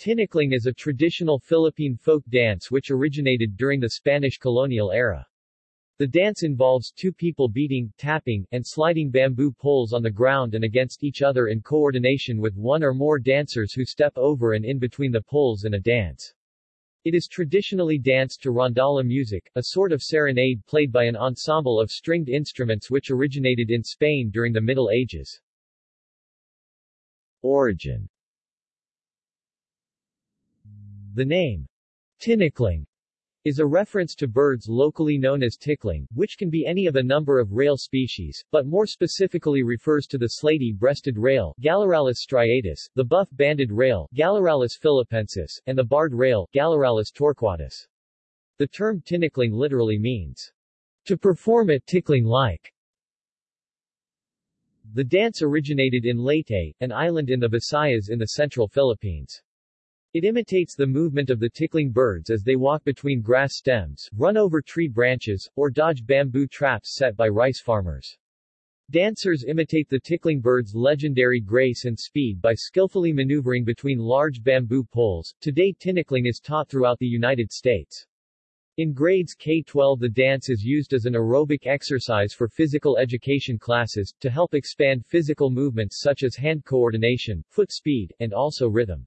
Tinikling is a traditional Philippine folk dance which originated during the Spanish colonial era. The dance involves two people beating, tapping, and sliding bamboo poles on the ground and against each other in coordination with one or more dancers who step over and in between the poles in a dance. It is traditionally danced to rondalla music, a sort of serenade played by an ensemble of stringed instruments which originated in Spain during the Middle Ages. Origin The name, tinikling, is a reference to birds locally known as tikling, which can be any of a number of rail species, but more specifically refers to the slaty-breasted rail Gallirallus striatus, the buff-banded rail Gallirallus philippensis, and the barred rail Gallirallus torquatus. The term tinikling literally means, to perform it tikling-like. The dance originated in Leyte, an island in the Visayas in the central Philippines. It imitates the movement of the tikling birds as they walk between grass stems, run over tree branches, or dodge bamboo traps set by rice farmers. Dancers imitate the tikling bird's legendary grace and speed by skillfully maneuvering between large bamboo poles. Today tinikling is taught throughout the United States. In grades K-12 the dance is used as an aerobic exercise for physical education classes, to help expand physical movements such as hand coordination, foot speed, and also rhythm.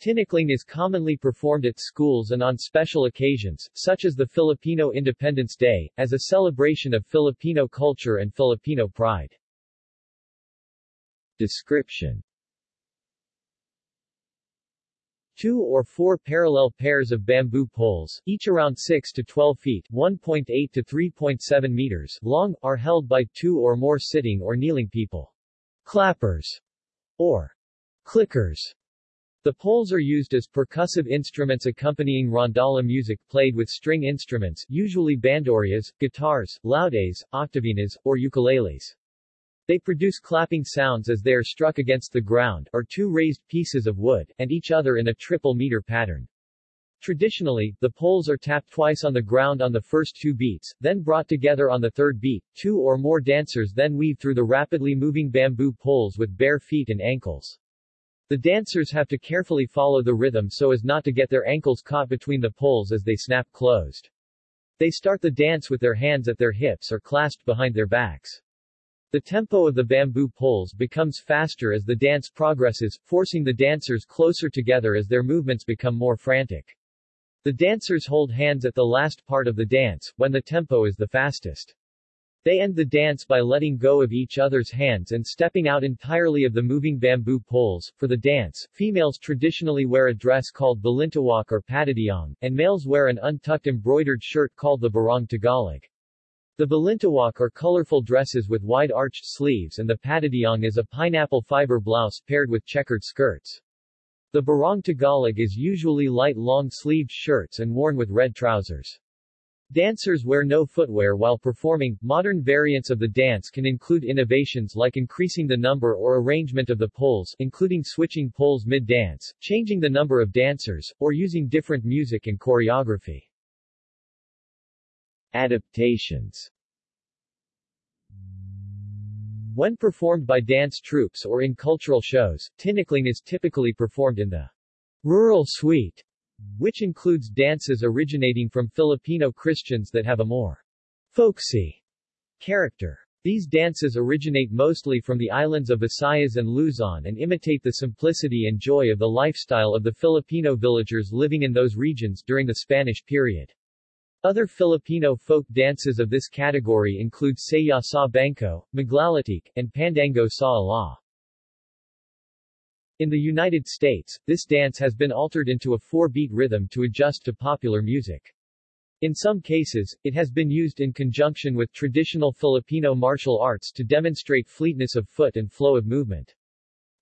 Tinikling is commonly performed at schools and on special occasions, such as the Filipino Independence Day, as a celebration of Filipino culture and Filipino pride. Description Two or four parallel pairs of bamboo poles, each around 6 to 12 feet 1.8 to 3.7 meters long, are held by two or more sitting or kneeling people. Clappers, or clickers, the poles are used as percussive instruments accompanying rondalla music played with string instruments, usually bandurias, guitars, laudes, octavinas, or ukuleles. They produce clapping sounds as they are struck against the ground, or two raised pieces of wood, and each other in a triple meter pattern. Traditionally, the poles are tapped twice on the ground on the first two beats, then brought together on the third beat. Two or more dancers then weave through the rapidly moving bamboo poles with bare feet and ankles. The dancers have to carefully follow the rhythm so as not to get their ankles caught between the poles as they snap closed. They start the dance with their hands at their hips or clasped behind their backs. The tempo of the bamboo poles becomes faster as the dance progresses, forcing the dancers closer together as their movements become more frantic. The dancers hold hands at the last part of the dance, when the tempo is the fastest. They end the dance by letting go of each other's hands and stepping out entirely of the moving bamboo poles. For the dance, females traditionally wear a dress called balintawak or patadyong, and males wear an untucked embroidered shirt called the barong Tagalog. The balintawak are colorful dresses with wide arched sleeves and the patadyong is a pineapple fiber blouse paired with checkered skirts. The barong Tagalog is usually light long-sleeved shirts and worn with red trousers. Dancers wear no footwear while performing. Modern variants of the dance can include innovations like increasing the number or arrangement of the poles, including switching poles mid-dance, changing the number of dancers, or using different music and choreography. Adaptations When performed by dance troupes or in cultural shows, tinikling is typically performed in the rural suite which includes dances originating from Filipino Christians that have a more folksy character. These dances originate mostly from the islands of Visayas and Luzon and imitate the simplicity and joy of the lifestyle of the Filipino villagers living in those regions during the Spanish period. Other Filipino folk dances of this category include Sayaw sa Bangko, Maglalatik, and Pandanggo sa Ilaw. In the United States, this dance has been altered into a four-beat rhythm to adjust to popular music. In some cases, it has been used in conjunction with traditional Filipino martial arts to demonstrate fleetness of foot and flow of movement.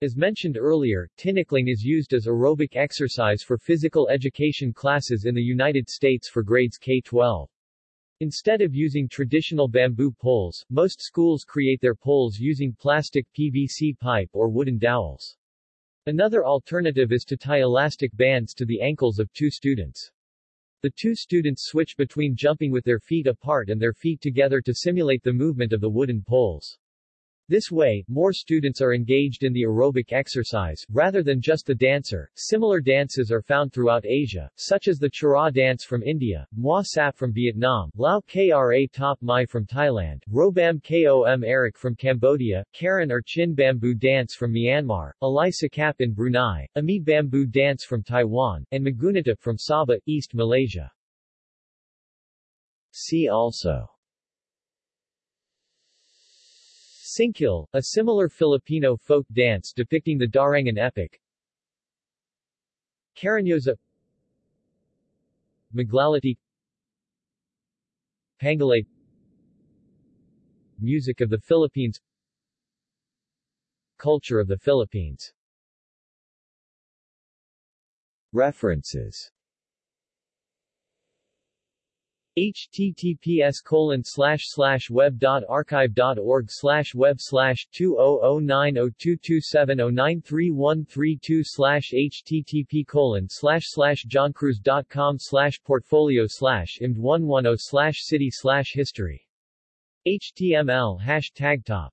As mentioned earlier, tinikling is used as aerobic exercise for physical education classes in the United States for grades K-12. Instead of using traditional bamboo poles, most schools create their poles using plastic PVC pipe or wooden dowels. Another alternative is to tie elastic bands to the ankles of two students. The two students switch between jumping with their feet apart and their feet together to simulate the movement of the wooden poles. This way, more students are engaged in the aerobic exercise, rather than just the dancer. Similar dances are found throughout Asia, such as the Cheraw dance from India, Mua Sap from Vietnam, Lao Kra Top Mai from Thailand, Robam Kom Erik from Cambodia, Karen or Chin Bamboo dance from Myanmar, Alai Sakap in Brunei, Ami Bamboo dance from Taiwan, and Magunatip from Sabah, East Malaysia. See also Singkil, a similar Filipino folk dance depicting the Darangen epic. Cariñosa Maglalatik Pangalay. Music of the Philippines. Culture of the Philippines. References https colon slash slash web dot archive dot org slash web slash two oh oh nine oh two two seven oh nine three one three two slash http colon slash slash johncruise dot com slash portfolio slash imd one one oh slash city slash history. HTML hashtag top